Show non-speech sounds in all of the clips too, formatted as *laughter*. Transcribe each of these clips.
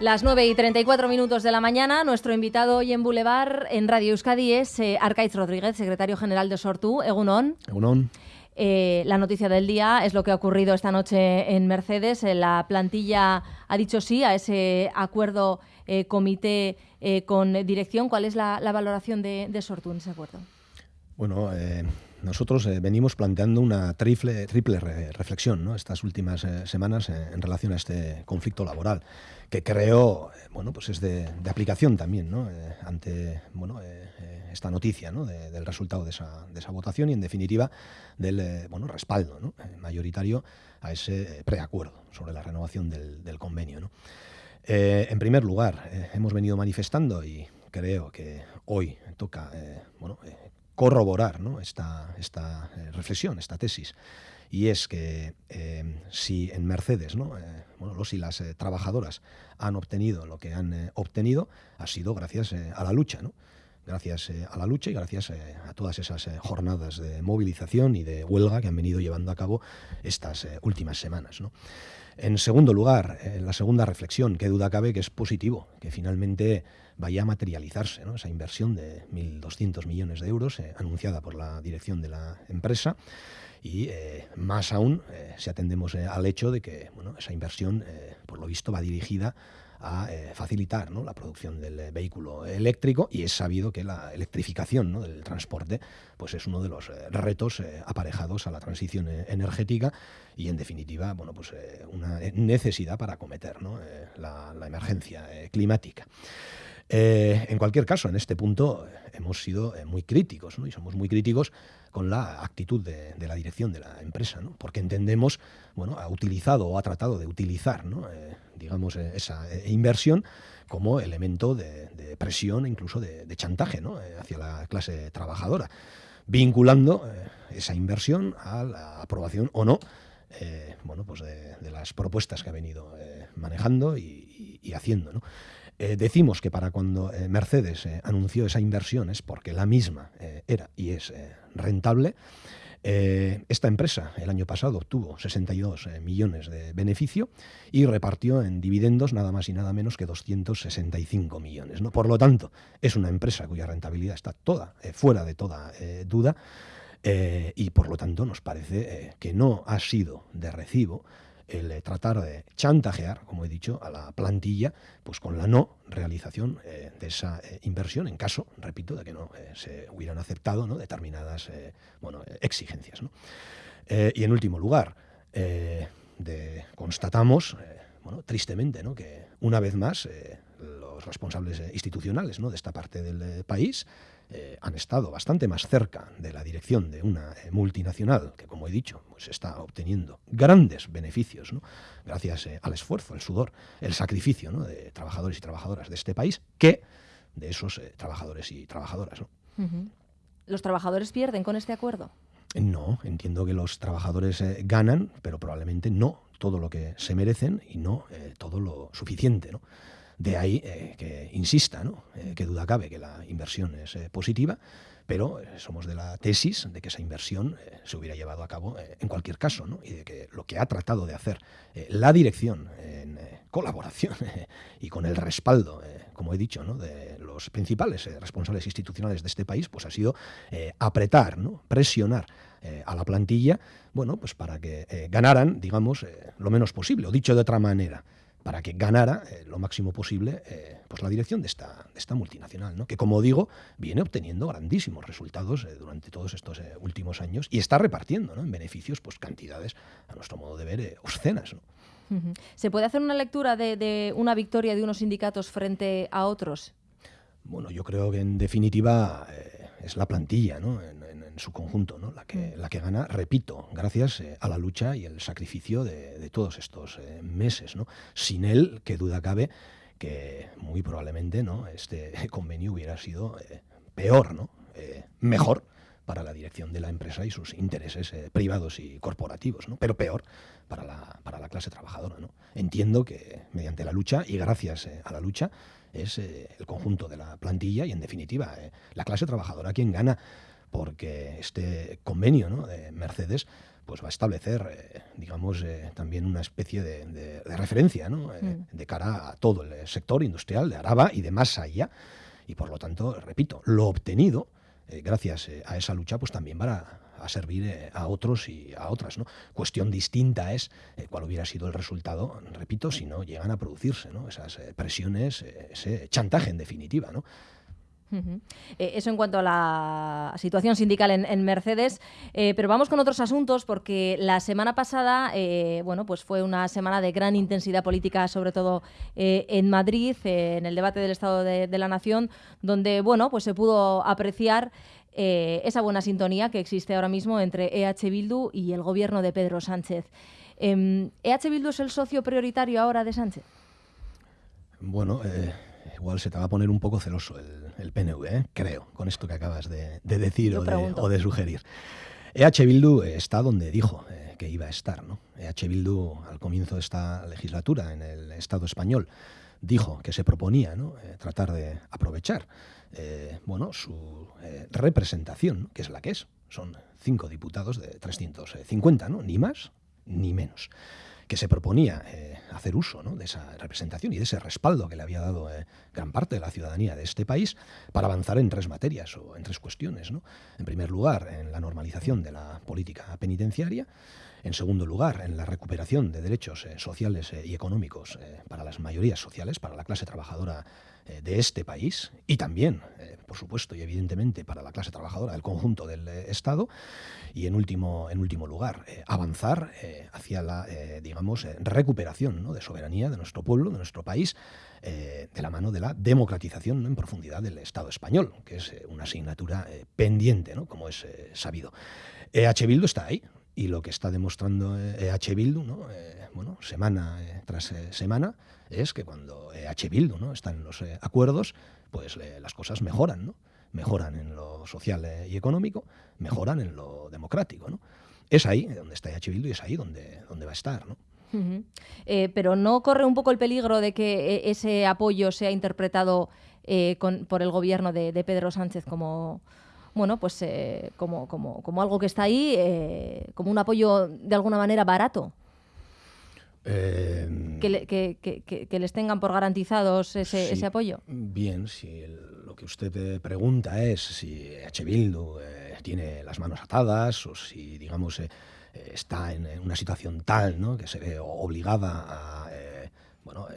Las 9 y 34 minutos de la mañana, nuestro invitado hoy en Boulevard, en Radio Euskadi, es eh, Arcaiz Rodríguez, secretario general de Sortu. Egunon. Egunon. Eh, la noticia del día es lo que ha ocurrido esta noche en Mercedes. Eh, la plantilla ha dicho sí a ese acuerdo eh, comité con dirección. ¿Cuál es la, la valoración de, de, Sortu en ese acuerdo? Bueno, nosotros venimos planteando una triple, triple re reflexión ¿no? estas últimas semanas en relación a este conflicto laboral que creo bueno, pues es de, aplicación también ¿no? ante bueno, esta noticia ¿no? de, del resultado de esa, de esa, votación y en definitiva del bueno, respaldo ¿no? mayoritario a ese preacuerdo sobre la renovación del, del convenio. Eh, en primer lugar, eh, hemos venido manifestando y creo que hoy toca eh, bueno, corroborar esta, esta reflexión, esta tesis, y es que si en Mercedes ¿no? bueno, los y las trabajadoras han obtenido lo que han obtenido, ha sido gracias a la lucha. gracias eh, a la lucha y gracias eh, a todas esas eh, jornadas de movilización y de huelga que han venido llevando a cabo estas últimas semanas. En segundo lugar, la segunda reflexión, qué duda cabe que es positivo, que finalmente vaya a materializarse ¿no? esa inversión de 1.200 millones de euros anunciada por la dirección de la empresa y eh, más aún eh, si atendemos eh, al hecho de que bueno, esa inversión, por lo visto, va dirigida facilitar ¿no? la producción del vehículo eléctrico y es sabido que la electrificación del transporte pues es uno de los retos aparejados a la transición energética y en definitiva bueno, pues, una necesidad para acometer la, emergencia climática. Eh, en cualquier caso, en este punto hemos sido eh, muy críticos y somos muy críticos con la actitud de, la dirección de la empresa, porque entendemos, bueno, ha utilizado o ha tratado de utilizar, eh, digamos, eh, esa inversión como elemento de, presión, incluso de, chantaje hacia la clase trabajadora, vinculando esa inversión a la aprobación o no eh, bueno, pues de, las propuestas que ha venido eh, manejando y, y, y haciendo. ¿no? Eh, decimos que para cuando eh, Mercedes eh, anunció esa inversión es porque la misma era y es rentable. esta empresa el año pasado obtuvo 62 millones de beneficio y repartió en dividendos nada más y nada menos que 265 millones. ¿no? Por lo tanto, es una empresa cuya rentabilidad está toda fuera de toda duda y por lo tanto nos parece que no ha sido de recibo el eh, tratar de chantajear, como he dicho, a la plantilla, pues con la no realización eh, de esa eh, inversión, en caso, repito, de que no se hubieran aceptado ¿no? determinadas bueno, exigencias. y en último lugar, constatamos, bueno, tristemente, ¿no? que una vez más los responsables institucionales ¿no? de esta parte del país eh, han estado bastante más cerca de la dirección de una eh, multinacional que, como he dicho, pues está obteniendo grandes beneficios, ¿no? gracias eh, al esfuerzo, el sudor, el sacrificio ¿no? de trabajadores y trabajadoras de este país, que de esos eh, trabajadores y trabajadoras. ¿no? Uh -huh. ¿Los trabajadores pierden con este acuerdo? No, entiendo que los trabajadores eh, ganan, pero probablemente no todo lo que se merecen y no eh, todo lo suficiente. ¿no? De ahí eh, que insista, ¿no? eh, que duda cabe que la inversión es eh, positiva, pero somos de la tesis de que esa inversión se hubiera llevado a cabo en cualquier caso, ¿no? y de que lo que ha tratado de hacer la dirección en colaboración *laughs* y con el respaldo, como he dicho, ¿no? de los principales responsables institucionales de este país, pues ha sido apretar, ¿no? presionar a la plantilla, bueno, pues para que ganaran, digamos, lo menos posible, o dicho de otra manera, para que ganara eh, lo máximo posible eh, pues la dirección de esta, de esta multinacional, ¿no? que como digo, viene obteniendo grandísimos resultados eh, durante todos estos últimos años y está repartiendo ¿no? en beneficios pues cantidades, a nuestro modo de ver, obscenas. ¿no? ¿Se puede hacer una lectura de, de una victoria de unos sindicatos frente a otros? Bueno, yo creo que en definitiva es la plantilla, ¿no? En, en, en, su conjunto, ¿no? La que, la que gana, repito, gracias eh, a la lucha y el sacrificio de, de todos estos eh, meses, ¿no? Sin él, que duda cabe, que muy probablemente, ¿no? Este *laughs* convenio hubiera sido eh, peor, ¿no? Mejor para la dirección de la empresa y sus intereses privados y corporativos, ¿no? pero peor para la, para la clase trabajadora. ¿no? Entiendo que mediante la lucha y gracias a la lucha es el conjunto de la plantilla y en definitiva la clase trabajadora quien gana porque este convenio ¿no? de Mercedes pues va a establecer, digamos, también una especie de, referencia mm. de cara a todo el sector industrial de Araba y de más allá. Y por lo tanto, repito, lo obtenido gracias a esa lucha, pues también va a servir eh, a otros y a otras. ¿no? Cuestión distinta es eh, cuál hubiera sido el resultado, repito, si no llegan a producirse ¿no? esas eh, presiones, ese chantaje en definitiva. ¿no? Eso en cuanto a la situación sindical en, Mercedes, pero vamos con otros asuntos porque la semana pasada, bueno, pues fue una semana de gran intensidad política, sobre todo en Madrid, en el debate del Estado de, de, la Nación, donde, bueno, pues se pudo apreciar eh, esa buena sintonía que existe ahora mismo entre EH Bildu y el gobierno de Pedro Sánchez. ¿EH Bildu es el socio prioritario ahora de Sánchez? Bueno, eh, igual se te va a poner un poco celoso el, PNV, ¿eh? creo, con esto que acabas de, decir o de, sugerir. EH Bildu está donde dijo que iba a estar. ¿no? EH Bildu, al comienzo de esta legislatura en el Estado español, dijo que se proponía tratar de aprovechar eh, bueno, su eh, representación, que es la que es. Son cinco diputados de 350, ¿no? Ni más ni menos. Que se proponía eh, hacer uso de esa representación y de ese respaldo que le había dado gran parte de la ciudadanía de este país para avanzar en tres materias o en tres cuestiones. ¿no? En primer lugar, en la normalización de la política penitenciaria. En segundo lugar, en la recuperación de derechos sociales y económicos para las mayorías sociales, para la clase trabajadora eh, de este país y también, eh, por supuesto y evidentemente, para la clase trabajadora del conjunto del eh, Estado. Y en último, en último lugar, avanzar hacia la, digamos, recuperación de soberanía de nuestro pueblo, de nuestro país, de la mano de la democratización en profundidad del Estado español, que es una asignatura pendiente, ¿no? como es sabido. EH Bildu está ahí, y lo que está demostrando EH Bildu, ¿no? bueno, semana tras semana, es que cuando H. Bildu ¿no? está en los eh, acuerdos, pues las cosas mejoran, ¿no? Mejoran en lo social eh, y económico, mejoran en lo democrático, ¿no? Es ahí donde está H. Bildu y es ahí donde, donde va a estar, ¿no? Eh, pero no corre un poco el peligro de que ese apoyo sea interpretado por el gobierno de, Pedro Sánchez como bueno, pues como, como, como, algo que está ahí, como un apoyo de alguna manera barato. Em, que, les tengan por garantizados ese, apoyo. Bien, si lo que usted eh, pregunta es si H. Bildu eh, tiene las manos atadas o si, digamos, eh, está en, una situación tal ¿no? que se ve obligada a bueno,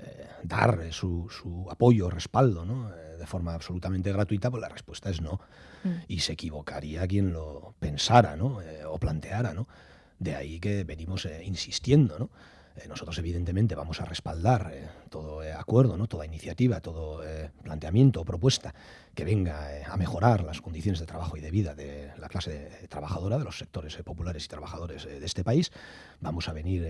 dar su, su, apoyo, respaldo, ¿no? de forma absolutamente gratuita, pues la respuesta es no. Mm. Y se equivocaría quien lo pensara ¿no? o planteara. ¿no? De ahí que venimos insistiendo. ¿no? Eh, nosotros, evidentemente, vamos a respaldar eh, todo eh, acuerdo, ¿no? toda iniciativa, todo planteamiento o propuesta que venga a mejorar las condiciones de trabajo y de vida de la clase trabajadora, de los sectores populares y trabajadores de este país. Vamos a venir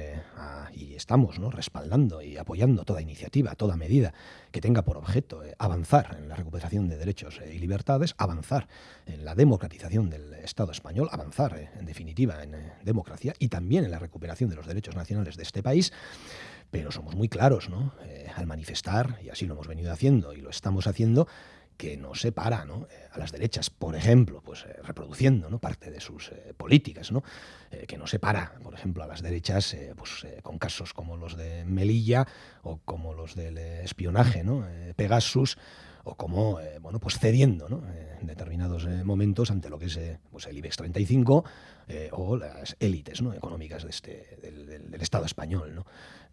y estamos ¿no? respaldando y apoyando toda iniciativa, toda medida que tenga por objeto avanzar en la recuperación de derechos y libertades, avanzar en la democratización del Estado español, avanzar, en definitiva, en democracia y también en la recuperación de los derechos nacionales de este país pero somos muy claros ¿no? Eh, al manifestar, y así lo hemos venido haciendo y lo estamos haciendo, que no se para ¿no? Eh, a las derechas, por ejemplo, pues eh, reproduciendo ¿no? parte de sus políticas, ¿no? que no se para, por ejemplo, a las derechas pues, con casos como los de Melilla o como los del espionaje, ¿no? Pegasus, o como bueno, pues cediendo ¿no? en determinados momentos ante lo que es pues el IBEX 35 eh, o las élites ¿no? económicas de este, del, Estado español. ¿no?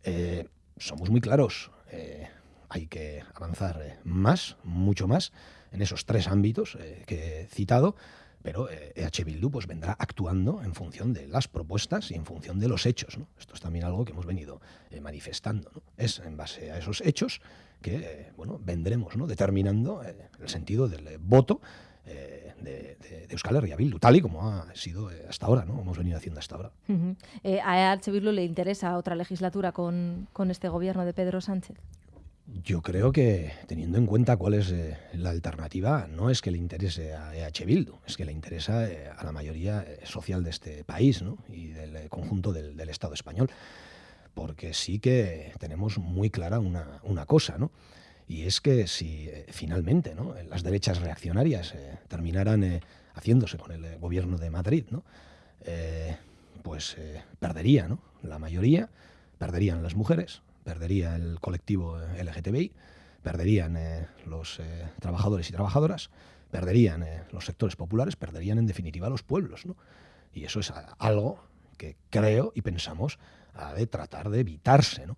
Eh, somos muy claros, eh, hay que avanzar más, mucho más, en esos tres ámbitos que he citado, pero EH Bildu pues, vendrá actuando en función de las propuestas y en función de los hechos. Esto es también algo que hemos venido manifestando. ¿no? Es en base a esos hechos que bueno, vendremos determinando el sentido del voto eh, de, Euskal Herria Bildu, tal y como ha sido eh, hasta ahora, ¿no? Hemos venido haciendo hasta ahora. Eh, ¿A H. Bildu le interesa otra legislatura con, este gobierno de Pedro Sánchez? Yo creo que, teniendo en cuenta cuál es la alternativa, no es que le interese a EH Bildu, es que le interesa a la mayoría social de este país ¿no? y del conjunto del, Estado español. Porque sí que tenemos muy clara una, cosa, ¿no? Y es que si eh, finalmente ¿no? las derechas reaccionarias eh, terminaran eh, haciéndose con el gobierno de Madrid, ¿no? pues perdería, ¿no? La mayoría, perderían las mujeres, perdería el colectivo LGTBI, perderían los trabajadores y trabajadoras, perderían los sectores populares, perderían en definitiva los pueblos, ¿no? Y eso es algo que creo y pensamos ha de tratar de evitarse, ¿no?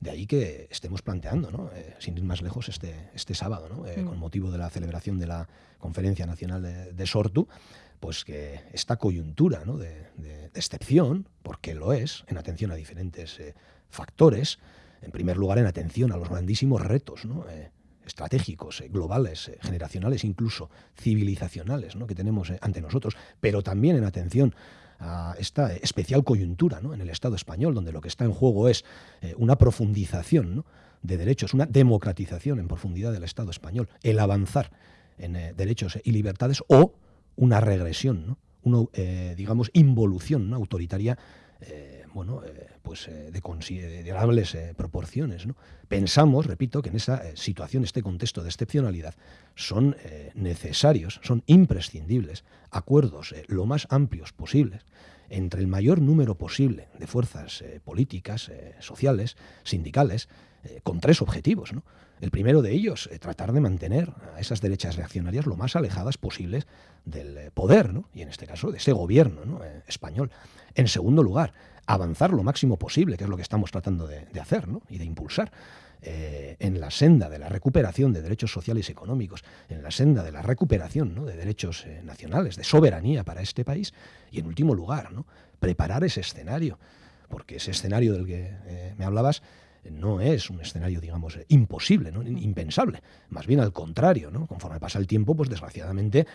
De ahí que estemos planteando, ¿no? Eh, sin ir más lejos, este, este sábado, ¿no? Eh, mm. con motivo de la celebración de la Conferencia Nacional de, Sortu, pues que esta coyuntura ¿no? de, excepción, porque lo es, en atención a diferentes eh, factores, en primer lugar en atención a los grandísimos retos ¿no? estratégicos, globales, generacionales, incluso civilizacionales ¿no? que tenemos ante nosotros, pero también en atención a esta especial coyuntura ¿no? en el Estado español, donde lo que está en juego es eh, una profundización de derechos, una democratización en profundidad del Estado español, el avanzar en eh, derechos y libertades o una regresión, una, eh, digamos, involución autoritaria bueno, pues de considerables proporciones. Pensamos, repito, que en esa situación, este contexto de excepcionalidad, son necesarios, son imprescindibles acuerdos lo más amplios posibles entre el mayor número posible de fuerzas eh, políticas, eh, sociales, sindicales, eh, con tres objetivos. El primero de ellos, tratar de mantener a esas derechas reaccionarias lo más alejadas posibles del poder, y en este caso de ese gobierno español. En segundo lugar, avanzar lo máximo posible, que es lo que estamos tratando de, de hacer y de impulsar eh, en la senda de la recuperación de derechos sociales y económicos, en la senda de la recuperación de derechos eh, nacionales, de soberanía para este país, y en último lugar, ¿no? preparar ese escenario, porque ese escenario del que eh, me hablabas no es un escenario, digamos, imposible, ¿no? impensable. Más bien al contrario, ¿no? Conforme pasa el tiempo, pues desgraciadamente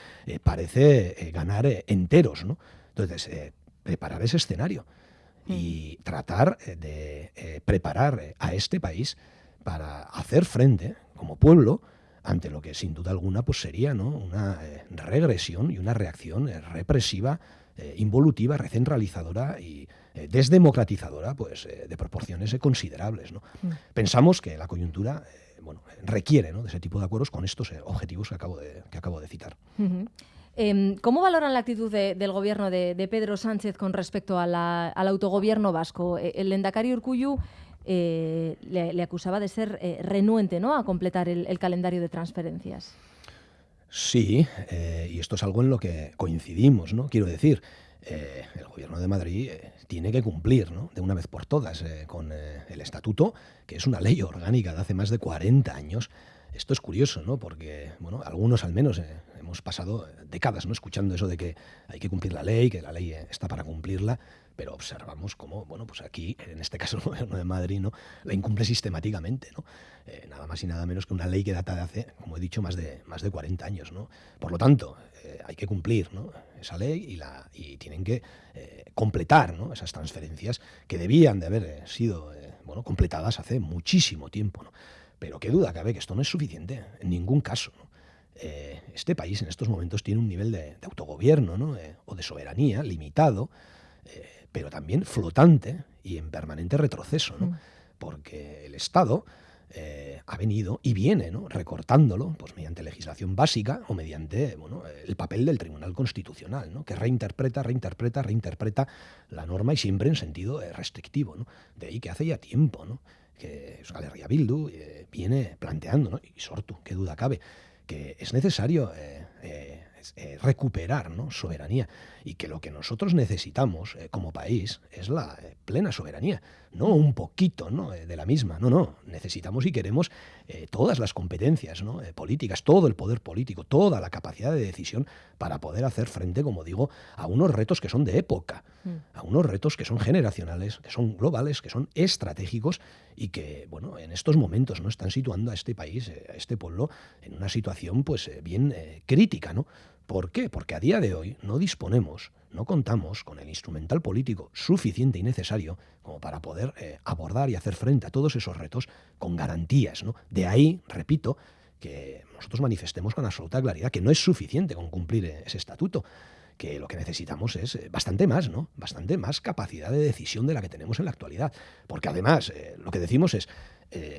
parece ganar enteros, ¿no? Entonces, preparar ese escenario y mm. tratar de preparar a este país para hacer frente como pueblo ante lo que sin duda alguna pues sería ¿no? una eh, regresión y una reacción eh, represiva, eh, involutiva, recentralizadora y desdemocratizadora pues, de proporciones considerables. ¿no? Mm. Pensamos que la coyuntura bueno, requiere de ese tipo de acuerdos con estos objetivos que acabo de, que acabo de citar. Em, ¿Cómo valoran la actitud del gobierno de, Pedro Sánchez con respecto al autogobierno vasco? El Endacari Urcuyu eh, le, acusaba de ser eh, renuente ¿no? a completar el, calendario de transferencias. Sí, eh, y esto es algo en lo que coincidimos, ¿no? Quiero decir, el gobierno de Madrid tiene que cumplir ¿no? de una vez por todas con el estatuto, que es una ley orgánica de hace más de 40 años. Esto es curioso, ¿no? Porque, bueno, algunos al menos hemos pasado décadas, ¿no? Escuchando eso de que hay que cumplir la ley, que la ley está para cumplirla, pero observamos cómo, bueno, pues aquí, en este caso *laughs* el gobierno de Madrid, ¿no? la incumple sistemáticamente, ¿no? Eh, nada más y nada menos que una ley que data de hace, como he dicho, más de, más de 40 años, ¿no? Por lo tanto, eh, hay que cumplir esa ley y, la, y tienen que eh, completar esas transferencias que debían de haber sido bueno, completadas hace muchísimo tiempo, ¿no? Pero qué duda cabe que esto no es suficiente, en ningún caso, este país en estos momentos tiene un nivel de, autogobierno ¿no? o de soberanía limitado, pero también flotante y en permanente retroceso, ¿no? Mm. porque el Estado eh, ha venido y viene ¿no? recortándolo pues, mediante legislación básica o mediante bueno, el papel del Tribunal Constitucional, ¿no? que reinterpreta, reinterpreta, reinterpreta la norma y siempre en sentido eh, restrictivo. ¿no? De ahí que hace ya tiempo ¿no? que Euskal Bildu eh, viene planteando, ¿no? y Sortu, qué duda cabe, que es necesario recuperar ¿no? soberanía y que lo que nosotros necesitamos eh, como país es la eh, plena soberanía, no un poquito ¿no? Eh, de la misma, no, no, necesitamos y queremos todas las competencias ¿no? políticas, todo el poder político, toda la capacidad de decisión para poder hacer frente, como digo, a unos retos que son de época, mm. a unos retos que son generacionales, que son globales, que son estratégicos y que, bueno, en estos momentos no están situando a este país, a este pueblo, en una situación pues bien crítica, ¿no? ¿Por qué? Porque a día de hoy no disponemos, no contamos con el instrumental político suficiente y necesario como para poder eh, abordar y hacer frente a todos esos retos con garantías. ¿no? De ahí, repito, que nosotros manifestemos con absoluta claridad que no es suficiente con cumplir eh, ese estatuto, que lo que necesitamos es eh, bastante más, ¿no? Bastante más capacidad de decisión de la que tenemos en la actualidad. Porque además, lo que decimos es,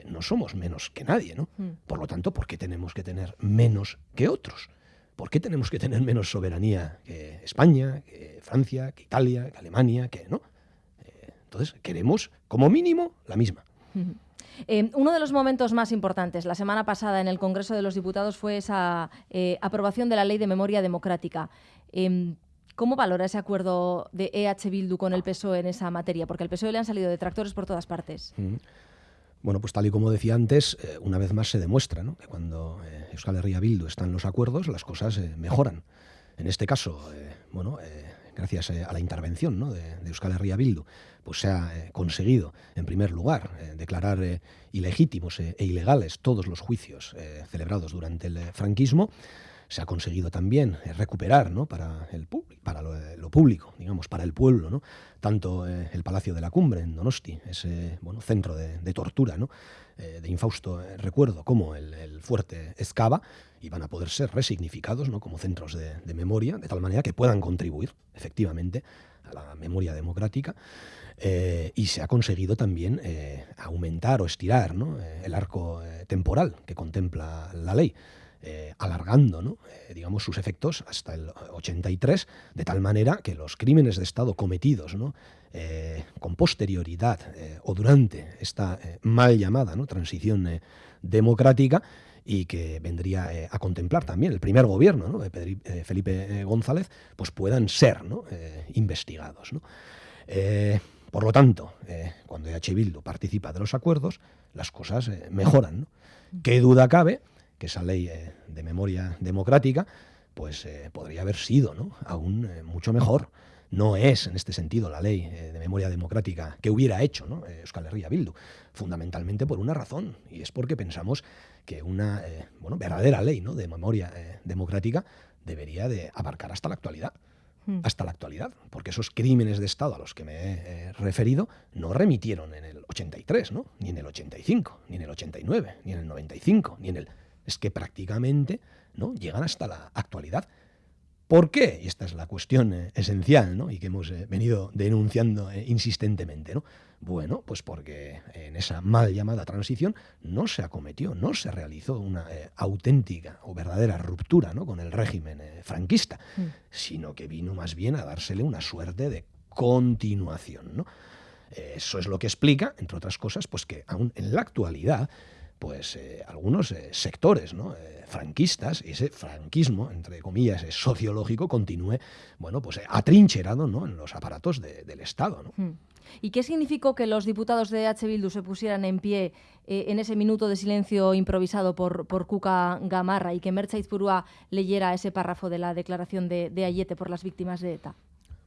no somos menos que nadie, ¿no? Mm. Por lo tanto, ¿por qué tenemos que tener menos que otros? ¿por qué tenemos que tener menos soberanía que España, que Francia, que Italia, que Alemania, que no? entonces, queremos, como mínimo, la misma. Eh, uno de los momentos más importantes la semana pasada en el Congreso de los Diputados fue esa eh, aprobación de la Ley de Memoria Democrática. Em, ¿Cómo valora ese acuerdo de EH Bildu con el PSOE en esa materia? Porque al PSOE le han salido detractores por todas partes. Bueno, pues tal y como decía antes, eh, una vez más se demuestra que cuando Euskal Herria Bildu está en los acuerdos, las cosas mejoran. En este caso, bueno, gracias a la intervención de, de Euskal Herria Bildu, pues se ha eh, conseguido, en primer lugar, eh, declarar eh, ilegítimos e ilegales todos los juicios celebrados durante el franquismo. Se ha conseguido también recuperar ¿no? para, el para lo, público, digamos, para el pueblo, ¿no? tanto el Palacio de la Cumbre en Donosti, ese bueno, centro de, tortura, ¿no? de infausto recuerdo, como el, fuerte Escava, y van a poder ser resignificados ¿no? como centros de, memoria, de tal manera que puedan contribuir efectivamente a la memoria democrática. Eh, y se ha conseguido también eh, aumentar o estirar eh, el arco temporal que contempla la ley. Alargando digamos, sus efectos hasta el 83, de tal manera que los crímenes de Estado cometidos con posterioridad o durante esta mal llamada transición democrática y que vendría a contemplar también el primer gobierno de Felipe González, pues puedan ser investigados. Por lo tanto, eh, cuando EH Bildu participa de los acuerdos, las cosas eh, mejoran. ¿Qué duda cabe que esa ley eh, de memoria democrática pues podría haber sido aún mucho mejor? No es, en este sentido, la ley de memoria democrática que hubiera hecho ¿no? Euskal Herria Bildu, fundamentalmente por una razón, y es porque pensamos que una bueno, verdadera ley ¿no? de memoria democrática debería de abarcar hasta la actualidad. Hmm. hasta la actualidad, porque esos crímenes de Estado a los que me he eh, referido no remitieron en el 83, ¿no? ni en el 85, ni en el 89, ni en el 95, ni en el... Es que prácticamente ¿no? llegan hasta la actualidad. ¿Por qué? Y esta es la cuestión eh, esencial ¿no? y que hemos eh, venido denunciando insistentemente. ¿no? Bueno, pues porque en esa mal llamada transición no se acometió, no se realizó una eh, auténtica o verdadera ruptura ¿no? con el régimen eh, franquista, mm. sino que vino más bien a dársele una suerte de continuación. ¿no? Eso es lo que explica, entre otras cosas, pues que aún en la actualidad pues eh, algunos sectores ¿no? franquistas, ese franquismo, entre comillas, sociológico, continúe bueno, pues, atrincherado ¿no? en los aparatos del Estado. ¿no? Mm. ¿Y qué significó que los diputados de H. Bildu se pusieran en pie eh, en ese minuto de silencio improvisado por, por Cuca Gamarra y que Mercha Izpurúa leyera ese párrafo de la declaración de, de Ayete por las víctimas de ETA?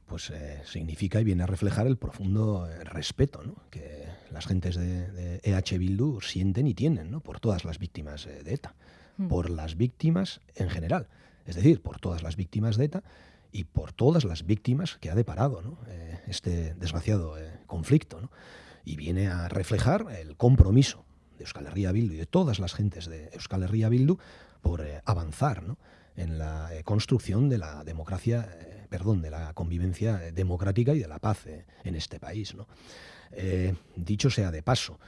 Pues eh, significa y viene a reflejar el profundo eh, respeto que las gentes de, EH Bildu sienten y tienen ¿no? por todas las víctimas de ETA, mm. por las víctimas en general, es decir, por todas las víctimas de ETA y por todas las víctimas que ha deparado eh, este desgraciado eh, conflicto. Y viene a reflejar el compromiso de Euskal Herria Bildu y de todas las gentes de Euskal Herria Bildu por eh, avanzar en la construcción de la democracia, perdón, de la convivencia democrática y de la paz en este país. Dicho sea de paso,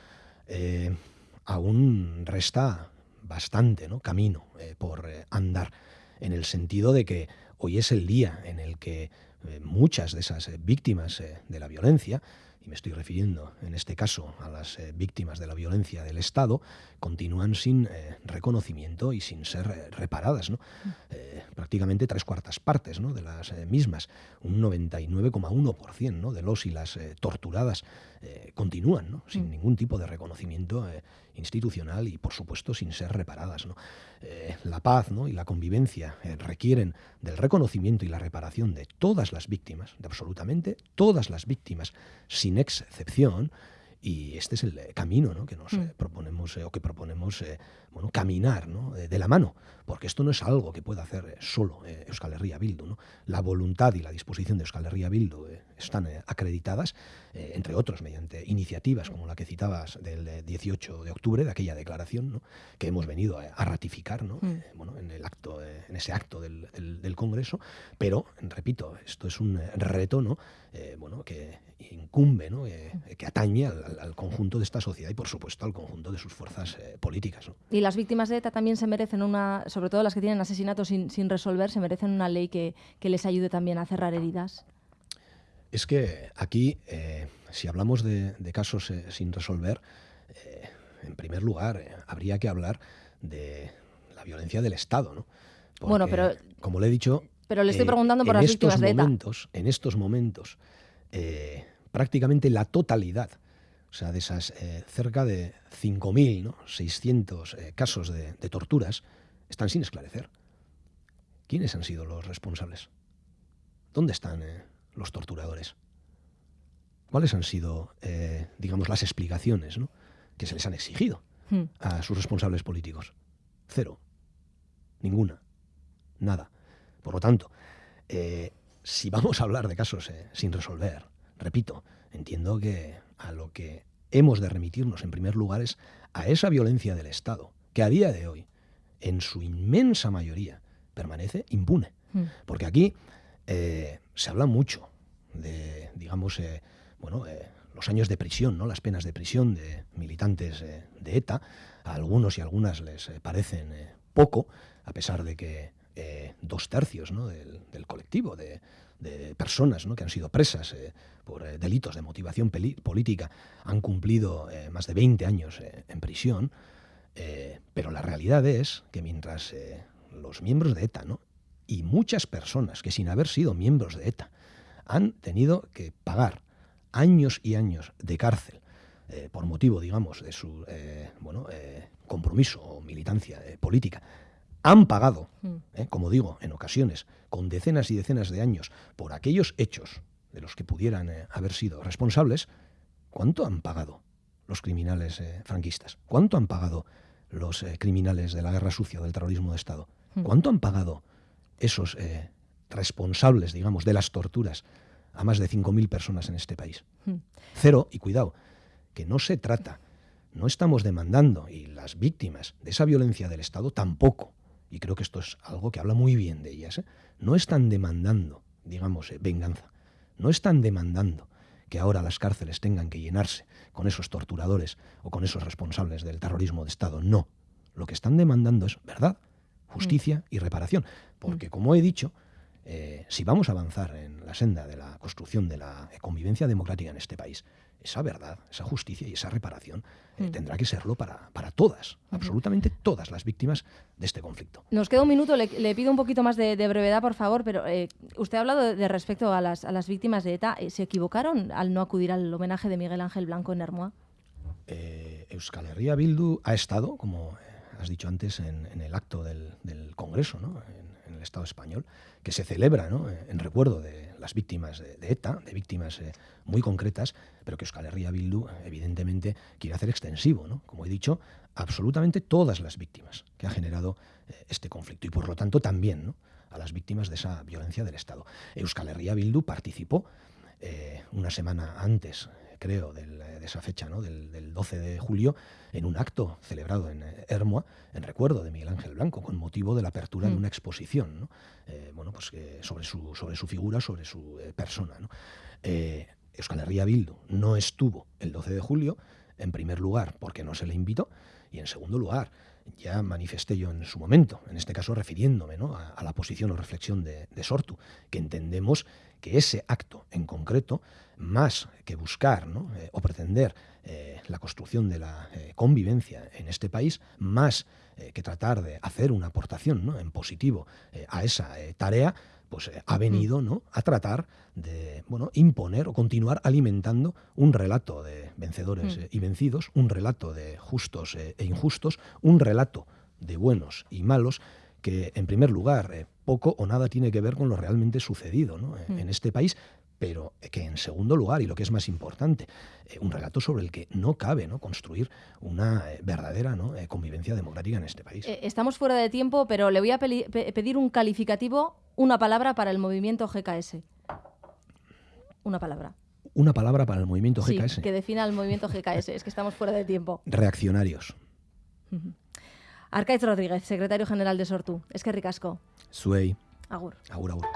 aún resta bastante camino por andar, en el sentido de que Hoy es el día en el que eh, muchas de esas eh, víctimas eh, de la violencia, y me estoy refiriendo en este caso a las víctimas de la violencia del Estado, continúan sin reconocimiento y sin ser reparadas. prácticamente tres cuartas partes ¿no? de las mismas, un 99,1% ¿no? de los y las torturadas continúan ¿no? sin mm. ningún tipo de reconocimiento institucional y, por supuesto, sin ser reparadas. Eh, la paz y la convivencia eh, requieren del reconocimiento y la reparación de todas las víctimas, de absolutamente todas las víctimas, sin excepción, y este es el eh, camino que nos mm. proponemos o que proponemos bueno, caminar de la mano, porque esto no es algo que pueda hacer solo Euskal Herria Bildu. ¿no? La voluntad y la disposición de Euskal Herria Bildu están acreditadas eh, entre otros, mediante iniciativas como la que citabas del 18 de octubre, de aquella declaración que hemos venido a, ratificar mm. eh, bueno, en, el acto, eh, en ese acto del, Congreso, pero, repito, esto es un reto ¿no? bueno, que incumbe, ¿no? que atañe al, al, conjunto de esta sociedad y, por supuesto, al conjunto de sus fuerzas eh, políticas. Y las víctimas de ETA también se merecen una, sobre todo las que tienen asesinatos sin, sin resolver, se merecen una ley que, que, les ayude también a cerrar heridas. Es que aquí, eh, si hablamos de, de casos sin resolver, en primer lugar, habría que hablar de la violencia del Estado, ¿no? bueno, pero como le he dicho, pero le estoy preguntando por las víctimas de ETA. En estos momentos, eh, prácticamente la totalidad, o sea, de esas eh, cerca de 5.000, ¿no? 600 eh, casos de, torturas, están sin esclarecer. ¿Quiénes han sido los responsables? ¿Dónde están los torturadores? ¿Cuáles han sido, digamos, las explicaciones que se les han exigido hmm. a sus responsables políticos? Cero. Ninguna. Nada. Por lo tanto, eh, si vamos a hablar de casos eh, sin resolver, repito, entiendo que a lo que hemos de remitirnos en primer lugar es a esa violencia del Estado, que a día de hoy, en su inmensa mayoría, permanece impune. Hmm. Porque aquí eh, se habla mucho de, digamos, bueno, los años de prisión, ¿no? las penas de prisión de militantes de ETA. A algunos y algunas les parecen poco, a pesar de que eh, dos tercios del, colectivo de, personas que han sido presas eh, por eh, delitos de motivación política han cumplido más de 20 años en prisión, pero la realidad es que mientras los miembros de ETA y muchas personas que sin haber sido miembros de ETA han tenido que pagar años y años de cárcel por motivo, digamos, de su bueno, compromiso o militancia política han pagado, mm. ¿eh? como digo, en ocasiones, con decenas y decenas de años, por aquellos hechos de los que pudieran eh, haber sido responsables, ¿cuánto han pagado los criminales eh, franquistas? ¿Cuánto han pagado los criminales de la guerra sucia, del terrorismo de Estado? Mm. ¿Cuánto han pagado esos responsables, digamos, de las torturas a más de 5.000 personas en este país? Mm. Cero, y cuidado, que no se trata, no estamos demandando, y las víctimas de esa violencia del Estado tampoco, y creo que esto es algo que habla muy bien de ellas, ¿eh? no están demandando, digamos, eh, venganza, no están demandando que ahora las cárceles tengan que llenarse con esos torturadores o con esos responsables del terrorismo de Estado, no. Lo que están demandando es verdad, justicia y reparación, porque como he dicho, eh, si vamos a avanzar en la senda de la construcción de la convivencia democrática en este país, esa verdad, esa justicia y esa reparación eh, mm. tendrá que serlo para, para todas, absolutamente todas las víctimas de este conflicto. Nos queda un minuto, le, pido un poquito más de, brevedad, por favor, pero eh, usted ha hablado de, respecto a las, a las, víctimas de ETA. ¿Se equivocaron al no acudir al homenaje de Miguel Ángel Blanco en Hermoa? Euskal Herria Bildu ha estado, como has dicho antes, en, el acto del, Congreso, ¿no? En, el Estado español, que se celebra ¿no? en recuerdo de las víctimas de, ETA, de víctimas muy concretas, pero que Euskal Herria Bildu, evidentemente, quiere hacer extensivo, ¿no? como he dicho, absolutamente todas las víctimas que ha generado eh, este conflicto y, por lo tanto, también a las víctimas de esa violencia del Estado. Euskal Herria Bildu participó eh, una semana antes creo, de esa fecha, ¿no? del, 12 de julio, en un acto celebrado en eh, Hermoa, en recuerdo de Miguel Ángel Blanco, con motivo de la apertura de mm. una exposición bueno, pues, sobre, su, sobre su figura, sobre su persona. ¿no? Euskal Herria Bildu no estuvo el 12 de julio, en primer lugar porque no se le invitó, y en segundo lugar, ya manifesté yo en su momento, en este caso refiriéndome a, la posición o reflexión de, Sortu, que entendemos que ese acto en concreto, más que buscar eh, o pretender eh, la construcción de la eh, convivencia en este país, más que tratar de hacer una aportación en positivo a esa tarea, pues eh, ha venido ¿no? a tratar de bueno, imponer o continuar alimentando un relato de vencedores mm. eh, y vencidos, un relato de justos eh, e injustos, un relato de buenos y malos que en primer lugar poco o nada tiene que ver con lo realmente sucedido mm. en este país, pero que en segundo lugar, y lo que es más importante, un relato sobre el que no cabe ¿no? construir una verdadera ¿no? convivencia democrática en este país. estamos fuera de tiempo, pero le voy a pedir un calificativo una palabra para el movimiento GKS. Una palabra. Una palabra para el movimiento GKS. Sí, que defina el movimiento GKS. es que estamos fuera de tiempo. *laughs* Reaccionarios. Arcaiz Rodríguez, secretario general de Sortu. Es que ricasco. Suey. Agur. Agur, agur.